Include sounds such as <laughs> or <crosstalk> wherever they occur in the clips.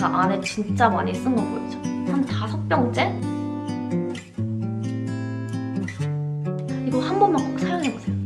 제가 안에 진짜 많이 쓴 거 보이죠? 한 다섯 병째? 이거 한 번만 꼭 사용해보세요.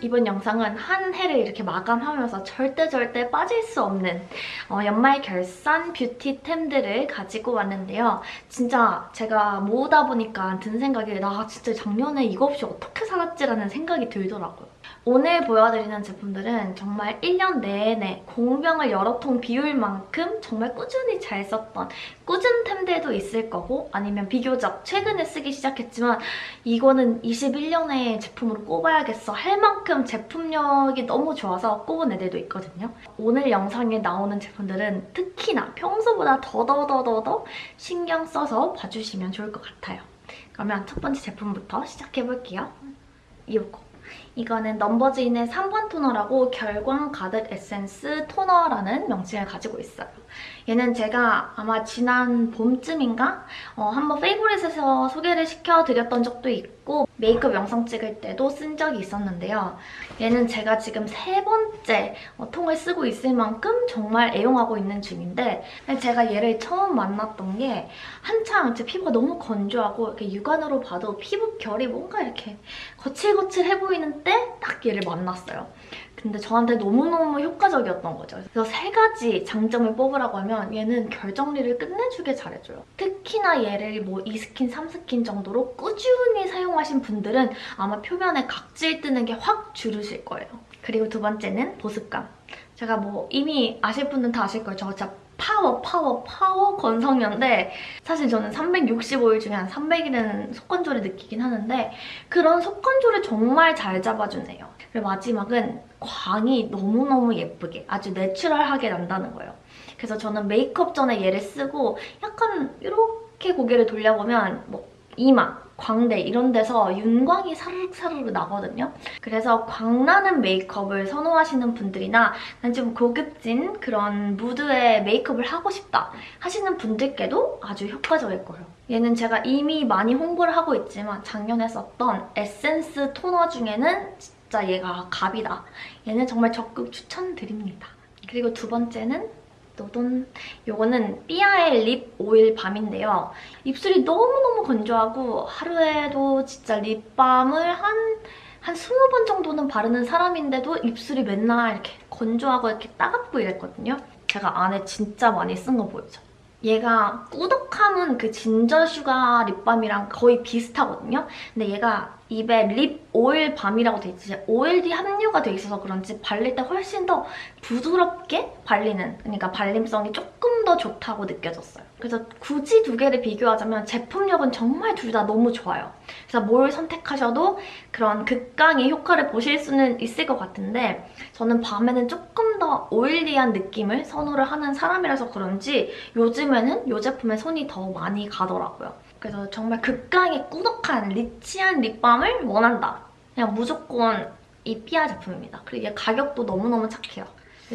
이번 영상은 한 해를 이렇게 마감하면서 절대 절대 빠질 수 없는 어, 연말 결산 뷰티템들을 가지고 왔는데요. 진짜 제가 모으다 보니까 든 생각이 나 진짜 작년에 이거 없이 어떻게 살았지라는 생각이 들더라고요. 오늘 보여드리는 제품들은 정말 1년 내내 공병을 여러 통 비울 만큼 정말 꾸준히 잘 썼던 꾸준템들도 있을 거고 아니면 비교적 최근에 쓰기 시작했지만 이거는 21년의 제품으로 꼽아야겠어 할 만큼 제품력이 너무 좋아서 꼽은 애들도 있거든요. 오늘 영상에 나오는 제품들은 특히나 평소보다 더더더더더 신경 써서 봐주시면 좋을 것 같아요. 그러면 첫 번째 제품부터 시작해볼게요. 이거 이거는 넘버즈인의 3번 토너라고 결광 가득 에센스 토너라는 명칭을 가지고 있어요. 얘는 제가 아마 지난 봄쯤인가 어, 한번 페이보릿에서 소개를 시켜드렸던 적도 있고 메이크업 영상 찍을 때도 쓴 적이 있었는데요. 얘는 제가 지금 세 번째 어, 통을 쓰고 있을 만큼 정말 애용하고 있는 중인데 제가 얘를 처음 만났던 게 한창 제 피부가 너무 건조하고 이렇게 육안으로 봐도 피부 결이 뭔가 이렇게 거칠거칠해 보이는 때 딱 얘를 만났어요. 근데 저한테 너무너무 효과적이었던 거죠. 그래서 세 가지 장점을 뽑으라고 하면 얘는 결 정리를 끝내주게 잘해줘요. 특히나 얘를 뭐 2스킨, 3스킨 정도로 꾸준히 사용하신 분들은 아마 표면에 각질 뜨는 게 확 줄으실 거예요. 그리고 두 번째는 보습감. 제가 뭐 이미 아실 분은 다 아실 거예요. 저 진짜 파워, 파워, 파워 건성녀인데 사실 저는 365일 중에 한 300일은 속건조를 느끼긴 하는데 그런 속건조를 정말 잘 잡아주네요. 그리고 마지막은 광이 너무너무 예쁘게 아주 내추럴하게 난다는 거예요. 그래서 저는 메이크업 전에 얘를 쓰고 약간 이렇게 고개를 돌려보면 뭐 이마, 광대 이런 데서 윤광이 사르르사르르 나거든요. 그래서 광나는 메이크업을 선호하시는 분들이나 난 좀 고급진 그런 무드의 메이크업을 하고 싶다 하시는 분들께도 아주 효과적일 거예요. 얘는 제가 이미 많이 홍보를 하고 있지만 작년에 썼던 에센스 토너 중에는 진짜 얘가 갑이다. 얘는 정말 적극 추천드립니다. 그리고 두 번째는 노돈 요거는 삐아의 립 오일 밤인데요. 입술이 너무너무 건조하고 하루에도 진짜 립밤을 한, 한 20번 정도는 바르는 사람인데도 입술이 맨날 이렇게 건조하고 이렇게 따갑고 이랬거든요. 제가 안에 진짜 많이 쓴 거 보이죠? 얘가 꾸덕함은 그 진저 슈가 립밤이랑 거의 비슷하거든요. 근데 얘가 입에 립 오일 밤이라고 돼 있지 오일이 함유가 돼 있어서 그런지 발릴 때 훨씬 더 부드럽게 발리는 그러니까 발림성이 조금 더 좋다고 느껴졌어요. 그래서 굳이 두 개를 비교하자면 제품력은 정말 둘 다 너무 좋아요. 그래서 뭘 선택하셔도 그런 극강의 효과를 보실 수는 있을 것 같은데 저는 밤에는 조금 더 오일리한 느낌을 선호를 하는 사람이라서 그런지 요즘에는 이 제품에 손이 더 많이 가더라고요. 그래서 정말 극강의 꾸덕한 리치한 립밤을 원한다. 그냥 무조건 이 피아 제품입니다. 그리고 얘 가격도 너무너무 착해요.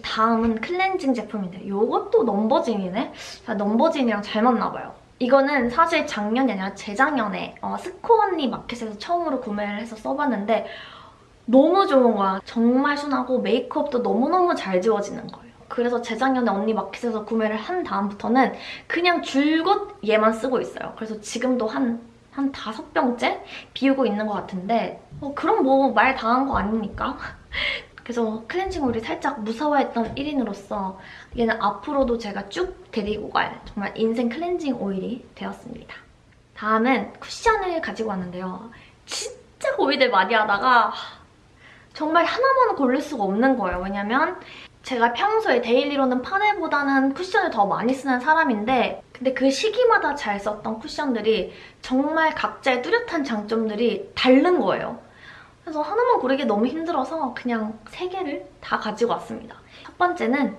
다음은 클렌징 제품인데 이것도 넘버진이네? 넘버진이랑 잘 맞나봐요. 이거는 사실 작년이 아니라 재작년에 어, 스코 언니 마켓에서 처음으로 구매를 해서 써봤는데 너무 좋은 거야. 정말 순하고 메이크업도 너무너무 잘 지워지는 거예요. 그래서 재작년에 언니 마켓에서 구매를 한 다음부터는 그냥 줄곧 얘만 쓰고 있어요. 그래서 지금도 한, 한 다섯 병째 비우고 있는 것 같은데 어, 그럼 뭐말다한거 아닙니까? <laughs> 그래서 클렌징 오일이 살짝 무서워했던 1인으로서 얘는 앞으로도 제가 쭉 데리고 갈 정말 인생 클렌징 오일이 되었습니다. 다음은 쿠션을 가지고 왔는데요. 진짜 고민을 많이 하다가 정말 하나만 고를 수가 없는 거예요. 왜냐면 제가 평소에 데일리로는 파데보다는 쿠션을 더 많이 쓰는 사람인데 근데 그 시기마다 잘 썼던 쿠션들이 정말 각자의 뚜렷한 장점들이 다른 거예요. 그래서 하나만 고르기 너무 힘들어서 그냥 세 개를 다 가지고 왔습니다. 첫 번째는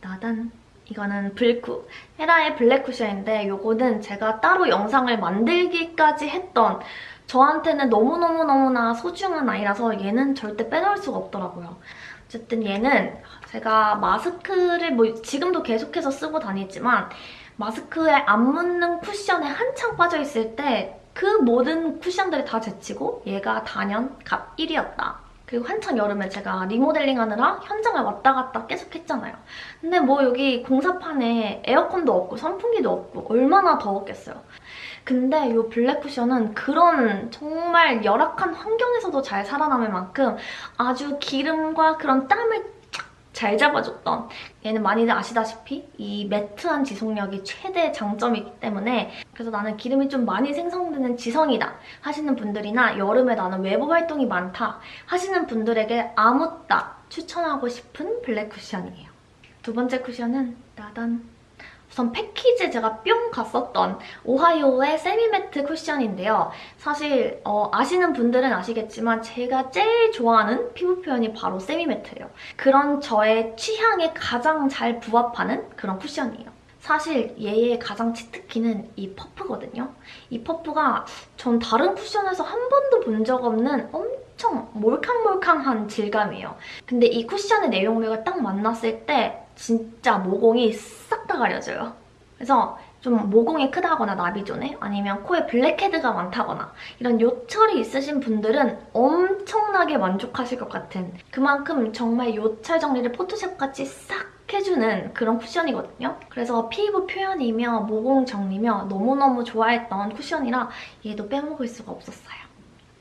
나단 이거는 블쿠 헤라의 블랙 쿠션인데 이거는 제가 따로 영상을 만들기까지 했던 저한테는 너무너무너무나 소중한 아이라서 얘는 절대 빼놓을 수가 없더라고요. 어쨌든 얘는 제가 마스크를 뭐 지금도 계속해서 쓰고 다니지만 마스크에 안 묻는 쿠션에 한창 빠져있을 때 그 모든 쿠션들이 다 제치고 얘가 단연 갑 1위였다. 그리고 한창 여름에 제가 리모델링 하느라 현장을 왔다 갔다 계속 했잖아요. 근데 뭐 여기 공사판에 에어컨도 없고 선풍기도 없고 얼마나 더웠겠어요. 근데 이 블랙 쿠션은 그런 정말 열악한 환경에서도 잘 살아남을 만큼 아주 기름과 그런 땀을 쫙 잘 잡아줬던 얘는 많이들 아시다시피 이 매트한 지속력이 최대 장점이기 때문에 그래서 나는 기름이 좀 많이 생성되는 지성이다 하시는 분들이나 여름에 나는 외부 활동이 많다 하시는 분들에게 아무따 추천하고 싶은 블랙 쿠션이에요. 두 번째 쿠션은 따단 우선 패키지 제가 뿅 갔었던 오하이오의 세미매트 쿠션인데요. 사실 어, 아시는 분들은 아시겠지만 제가 제일 좋아하는 피부 표현이 바로 세미매트예요. 그런 저의 취향에 가장 잘 부합하는 그런 쿠션이에요. 사실 얘의 가장 치트키는 이 퍼프거든요. 이 퍼프가 전 다른 쿠션에서 한 번도 본 적 없는 엄청 몰캉몰캉한 질감이에요. 근데 이 쿠션의 내용물과 딱 만났을 때 진짜 모공이 싹 다 가려져요. 그래서 좀 모공이 크다거나 나비존에 아니면 코에 블랙헤드가 많다거나 이런 요철이 있으신 분들은 엄청나게 만족하실 것 같은 그만큼 정말 요철 정리를 포토샵같이 싹 해주는 그런 쿠션이거든요. 그래서 피부 표현이며 모공 정리며 너무너무 좋아했던 쿠션이라 얘도 빼먹을 수가 없었어요.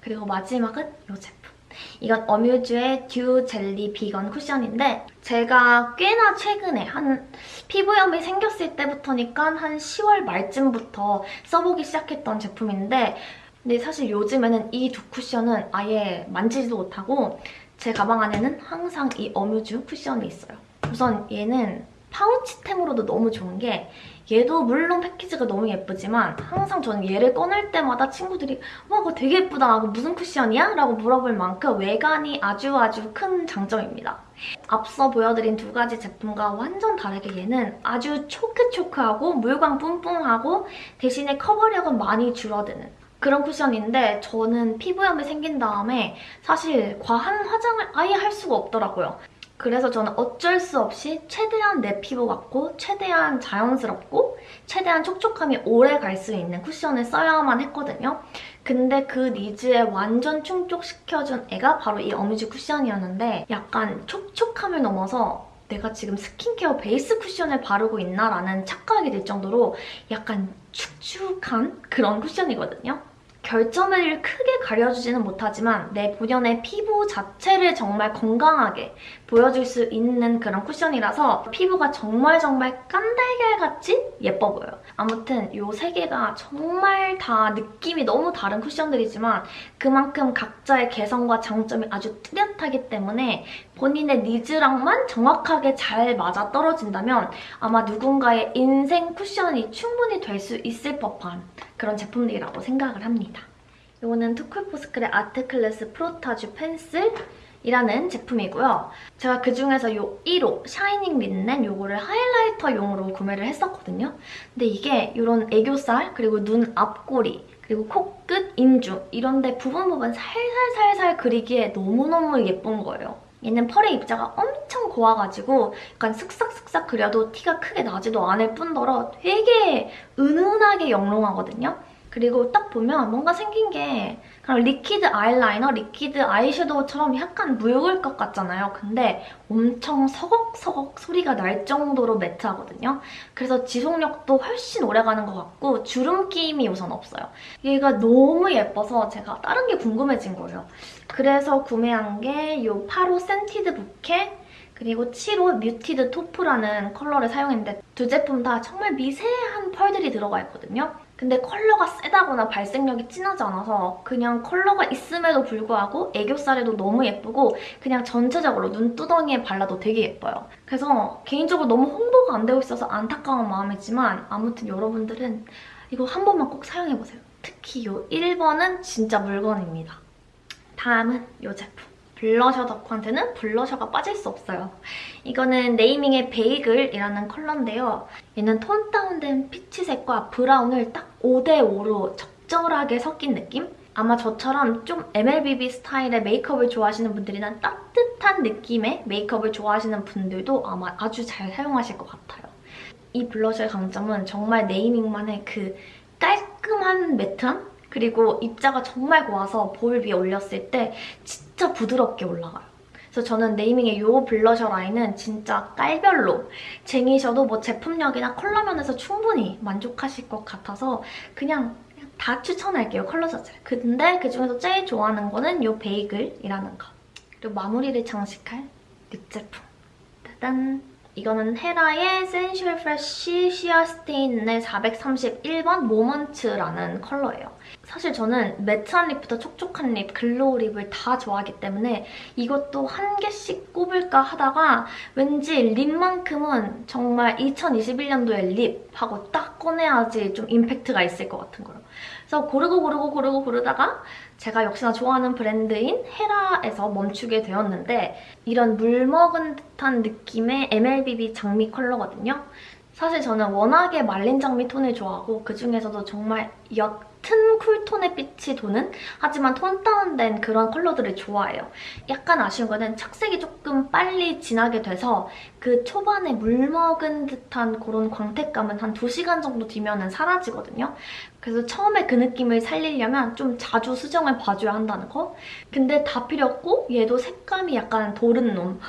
그리고 마지막은 이 제품. 이건 어뮤즈의 듀 젤리 비건 쿠션인데 제가 꽤나 최근에 한 피부염이 생겼을 때부터니까 한 10월 말쯤부터 써보기 시작했던 제품인데 근데 사실 요즘에는 이 두 쿠션은 아예 만지지도 못하고 제 가방 안에는 항상 이 어뮤즈 쿠션이 있어요. 우선 얘는 파우치템으로도 너무 좋은 게 얘도 물론 패키지가 너무 예쁘지만 항상 저는 얘를 꺼낼 때마다 친구들이 와 그거 되게 예쁘다 무슨 쿠션이야? 라고 물어볼 만큼 외관이 아주 아주 큰 장점입니다. 앞서 보여드린 두 가지 제품과 완전 다르게 얘는 아주 초크초크하고 물광 뿜뿜하고 대신에 커버력은 많이 줄어드는 그런 쿠션인데 저는 피부염이 생긴 다음에 사실 과한 화장을 아예 할 수가 없더라고요. 그래서 저는 어쩔 수 없이 최대한 내 피부 같고 최대한 자연스럽고 최대한 촉촉함이 오래 갈 수 있는 쿠션을 써야만 했거든요. 근데 그 니즈에 완전 충족시켜준 애가 바로 이 어뮤즈 쿠션이었는데 약간 촉촉함을 넘어서 내가 지금 스킨케어 베이스 쿠션을 바르고 있나라는 착각이 들 정도로 약간 축축한 그런 쿠션이거든요. 결점을 크게 가려주지는 못하지만 내 본연의 피부 자체를 정말 건강하게 보여줄 수 있는 그런 쿠션이라서 피부가 정말 정말 깐달걀같이 예뻐 보여요. 아무튼 이 세 개가 정말 다 느낌이 너무 다른 쿠션들이지만 그만큼 각자의 개성과 장점이 아주 뚜렷하기 때문에 본인의 니즈랑만 정확하게 잘 맞아떨어진다면 아마 누군가의 인생 쿠션이 충분히 될 수 있을 법한 그런 제품들이라고 생각을 합니다. 이거는 투쿨포스클의 아트클래스 프로타주 펜슬 이라는 제품이고요. 제가 그중에서 이 1호 shining linen 이거를 하이라이터용으로 구매를 했었거든요. 근데 이게 이런 애교살 그리고 눈 앞꼬리 그리고 코끝, 인중 이런 데 부분 부분 살살살살 그리기에 너무너무 예쁜 거예요. 얘는 펄의 입자가 엄청 고와가지고 약간 슥싹슥싹 그려도 티가 크게 나지도 않을 뿐더러 되게 은은하게 영롱하거든요. 그리고 딱 보면 뭔가 생긴 게 그냥 liquid 아이라이너, liquid 아이섀도우처럼 약간 묽을 것 같잖아요. 근데 엄청 서걱서걱 소리가 날 정도로 matte하거든요. 그래서 지속력도 훨씬 오래가는 것 같고 주름 끼임이 우선 없어요. 얘가 너무 예뻐서 제가 다른 게 궁금해진 거예요. 그래서 구매한 게 이 8호 Scented Bouquet 그리고 7호 Muted Taupe라는 컬러를 사용했는데 두 제품 다 정말 미세한 펄들이 들어가 있거든요. 근데 컬러가 세다거나 발색력이 진하지 않아서 그냥 컬러가 있음에도 불구하고 애교살에도 너무 예쁘고 그냥 전체적으로 눈두덩이에 발라도 되게 예뻐요. 그래서 개인적으로 너무 홍보가 안 되고 있어서 안타까운 마음이지만 아무튼 여러분들은 이거 한 번만 꼭 사용해보세요. 특히 이 1번은 진짜 물건입니다. 다음은 이 제품. 블러셔 덕후한테는 블러셔가 빠질 수 없어요. 이거는 네이밍의 베이글이라는 컬러인데요. 얘는 tone down된 피치색과 브라운을 딱 5대5로 적절하게 섞인 느낌? 아마 저처럼 좀 MLBB 스타일의 메이크업을 좋아하시는 분들이나 따뜻한 느낌의 메이크업을 좋아하시는 분들도 아마 아주 잘 사용하실 것 같아요. 이 블러셔의 강점은 정말 네이밍만의 그 깔끔한 matte함? 그리고 입자가 정말 고와서 볼 위에 올렸을 때 진짜 부드럽게 올라가요. 그래서 저는 네이밍의 이 블러셔 라인은 진짜 깔별로 쟁이셔도 뭐 제품력이나 컬러 면에서 충분히 만족하실 것 같아서 그냥 다 추천할게요, 컬러 자체를. 근데 그중에서 제일 좋아하는 거는 이 베이글이라는 거. 그리고 마무리를 장식할 lip 제품. 짜잔! 이거는 헤라의 Sensual Fresh Sheer Stain의 431번 Moment라는 컬러예요. 사실 저는 matte한 lip부터 촉촉한 립, glow lip을 다 좋아하기 때문에 이것도 한 개씩 꼽을까 하다가 왠지 lip만큼은 정말 2021년도의 lip하고 딱 꺼내야지 좀 임팩트가 있을 것 같은 거예요. 그래서 고르고 고르고 고르고 고르다가 제가 역시나 좋아하는 브랜드인 헤라에서 멈추게 되었는데 이런 물 먹은 듯한 느낌의 MLBB 장미 컬러거든요. 사실 저는 워낙에 말린 장미 톤을 좋아하고 그중에서도 정말 옅은 쿨톤의 빛이 도는 하지만 톤 다운된 그런 컬러들을 좋아해요. 약간 아쉬운 거는 착색이 조금 빨리 진하게 돼서 그 초반에 물 먹은 듯한 그런 광택감은 한 2시간 정도 뒤면 사라지거든요. 그래서 처음에 그 느낌을 살리려면 좀 자주 수정을 봐줘야 한다는 거. 근데 다 필요 없고 얘도 색감이 약간 도른 놈.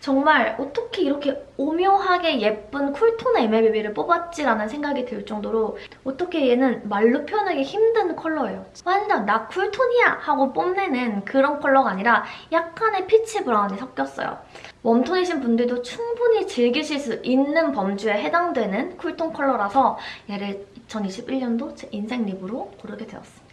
정말 어떻게 이렇게 오묘하게 예쁜 cool tone의 MLBB를 뽑았지라는 생각이 들 정도로 어떻게 얘는 말로 표현하기 힘든 컬러예요. 완전 나 cool tone이야 하고 뽐내는 그런 컬러가 아니라 약간의 peach brown이 섞였어요. warm tone이신 분들도 충분히 즐기실 수 있는 범주에 해당되는 cool tone 컬러라서 얘를 2021년도 제 인생 lip으로 고르게 되었습니다.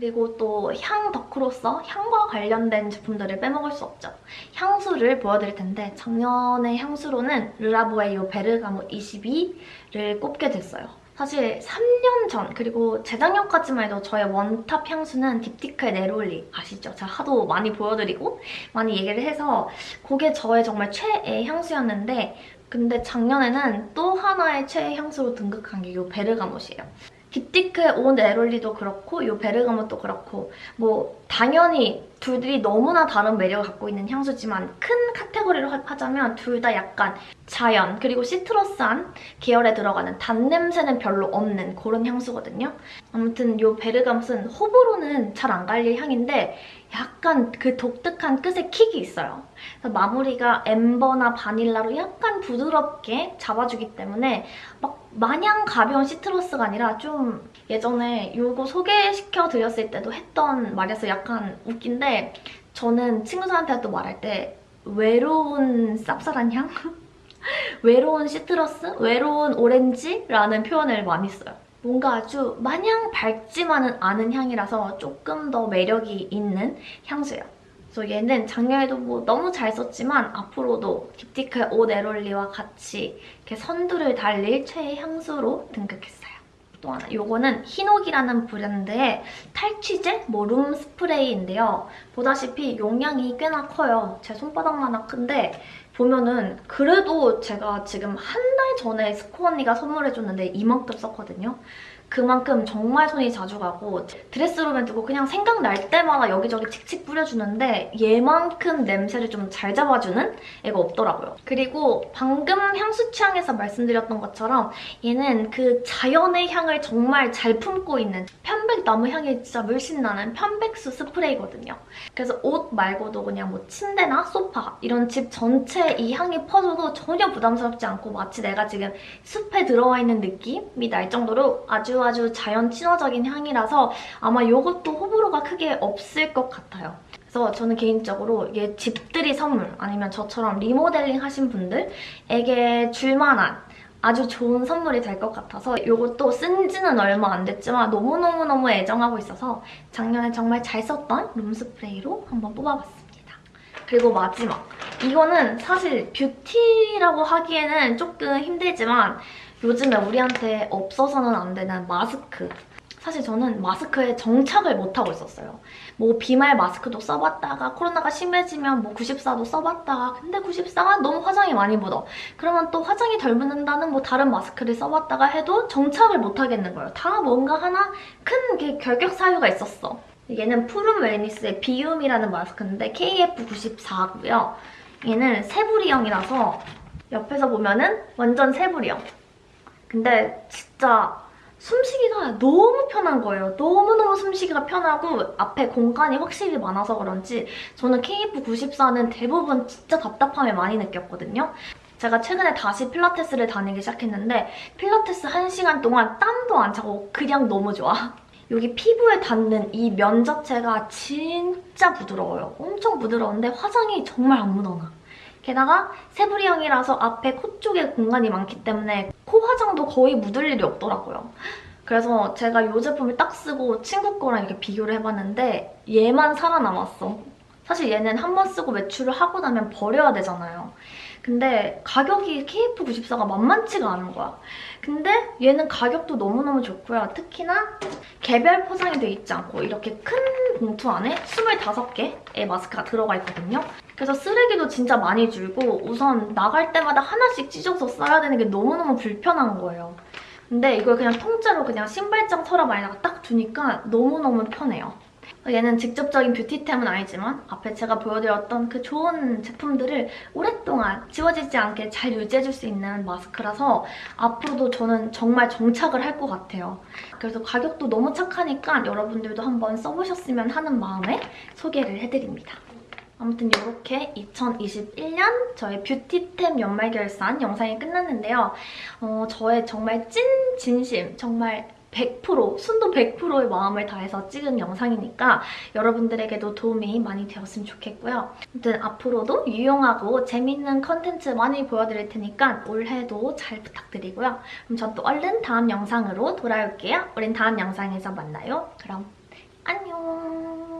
그리고 또 향 덕후로서 향과 관련된 제품들을 빼먹을 수 없죠. 향수를 보여드릴 텐데 작년의 향수로는 르라보의 이 베르가못 22를 꼽게 됐어요. 사실 3년 전 그리고 재작년까지만 해도 저의 one top 향수는 딥티크의 네롤리 아시죠? 제가 하도 많이 보여드리고 많이 얘기를 해서 그게 저의 정말 최애 향수였는데 근데 작년에는 또 하나의 최애 향수로 등극한 게 이 베르가못이에요. 딥티크의 오 네롤리도 그렇고 이 베르가못도 그렇고 뭐 당연히 둘이 너무나 다른 매력을 갖고 있는 향수지만 큰 카테고리로 하자면 둘 다 약간 자연 그리고 citrus한 계열에 들어가는 단냄새는 별로 없는 그런 향수거든요. 아무튼 이 베르가못은 호불호는 잘 안 갈릴 향인데 약간 그 독특한 끝에 kick이 있어요. 마무리가 엠버나 바닐라로 약간 부드럽게 잡아주기 때문에 막 마냥 가벼운 시트러스가 아니라 좀 예전에 이거 소개시켜드렸을 때도 했던 말에서 약간 웃긴데 저는 친구들한테 또 말할 때 외로운 쌉쌀한 향? <laughs> 외로운 시트러스? 외로운 오렌지라는 표현을 많이 써요. 뭔가 아주 마냥 밝지만은 않은 향이라서 조금 더 매력이 있는 향수예요. 그래서 얘는 작년에도 뭐 너무 잘 썼지만 앞으로도 딥티크의 옷 에롤리와 같이 이렇게 선두를 달릴 최애 향수로 등극했어요. 또 하나, 요거는 히녹이라는 브랜드의 탈취제 뭐룸 스프레이인데요. 보다시피 용량이 꽤나 커요. 제 손바닥만한 큰데 보면은 그래도 제가 지금 한 달 전에 스코 언니가 선물해줬는데 이만큼 썼거든요. 그만큼 정말 손이 자주 가고 드레스룸에 두고 그냥 생각날 때마다 여기저기 칙칙 뿌려주는데 얘만큼 냄새를 좀 잘 잡아주는 애가 없더라고요. 그리고 방금 향수 취향에서 말씀드렸던 것처럼 얘는 그 자연의 향을 정말 잘 품고 있는 편백나무 향이 진짜 물씬 나는 편백수 스프레이거든요. 그래서 옷 말고도 그냥 뭐 침대나 소파 이런 집 전체에 이 향이 퍼져도 전혀 부담스럽지 않고 마치 내가 지금 숲에 들어와 있는 느낌이 날 정도로 아주 아주 자연 친화적인 향이라서 아마 이것도 호불호가 크게 없을 것 같아요. 그래서 저는 개인적으로 이게 집들이 선물 아니면 저처럼 리모델링 하신 분들에게 줄만한 아주 좋은 선물이 될 것 같아서 이것도 쓴 지는 얼마 안 됐지만 너무너무너무 애정하고 있어서 작년에 정말 잘 썼던 룸스프레이로 한번 뽑아봤습니다. 그리고 마지막! 이거는 사실 뷰티라고 하기에는 조금 힘들지만 요즘에 우리한테 없어서는 안 되는 마스크. 사실 저는 마스크에 정착을 못하고 있었어요. 뭐 비말 마스크도 써봤다가 코로나가 심해지면 뭐 94도 써봤다가 근데 94가 너무 화장이 많이 묻어. 그러면 또 화장이 덜 묻는다는 뭐 다른 마스크를 써봤다가 해도 정착을 못하겠는 거예요. 다 뭔가 하나 큰 결격 사유가 있었어. 얘는 푸른 웰니스의 비움이라는 마스크인데 KF94고요. 얘는 세부리형이라서 옆에서 보면은 완전 세부리형. 근데 진짜 숨쉬기가 너무 편한 거예요. 너무너무 숨쉬기가 편하고 앞에 공간이 확실히 많아서 그런지 저는 KF94는 대부분 진짜 답답함을 많이 느꼈거든요. 제가 최근에 다시 필라테스를 다니기 시작했는데 필라테스 1시간 동안 땀도 안 차고 그냥 너무 좋아. 여기 피부에 닿는 이 면 자체가 진짜 부드러워요. 엄청 부드러운데 화장이 정말 안 묻어나. 게다가 세부리형이라서 앞에 코 쪽에 공간이 많기 때문에 코 화장도 거의 묻을 일이 없더라고요. 그래서 제가 이 제품을 딱 쓰고 친구 거랑 이렇게 비교를 해봤는데 얘만 살아남았어. 사실 얘는 한 번 쓰고 외출을 하고 나면 버려야 되잖아요. 근데 가격이 KF94가 만만치가 않은 거야. 근데 얘는 가격도 너무너무 좋고요. 특히나 개별 포장이 돼 있지 않고 이렇게 큰 봉투 안에 25개의 마스크가 들어가 있거든요. 그래서 쓰레기도 진짜 많이 줄고 우선 나갈 때마다 하나씩 찢어서 써야 되는 게 너무너무 불편한 거예요. 근데 이걸 그냥 통째로 그냥 신발장 서랍 안에다가 딱 두니까 너무너무 편해요. 얘는 직접적인 뷰티템은 아니지만 앞에 제가 보여드렸던 그 좋은 제품들을 오랫동안 지워지지 않게 잘 유지해줄 수 있는 마스크라서 앞으로도 저는 정말 정착을 할 것 같아요. 그래서 가격도 너무 착하니까 여러분들도 한번 써보셨으면 하는 마음에 소개를 해드립니다. 아무튼 이렇게 2021년 저의 뷰티템 연말 결산 영상이 끝났는데요. 어, 저의 정말 찐 진심, 정말 100% 순도 100%의 마음을 다해서 찍은 영상이니까 여러분들에게도 도움이 많이 되었으면 좋겠고요. 아무튼 앞으로도 유용하고 재밌는 컨텐츠 많이 보여드릴 테니까 올해도 잘 부탁드리고요. 그럼 전 또 얼른 다음 영상으로 돌아올게요. 우린 다음 영상에서 만나요. 그럼 안녕!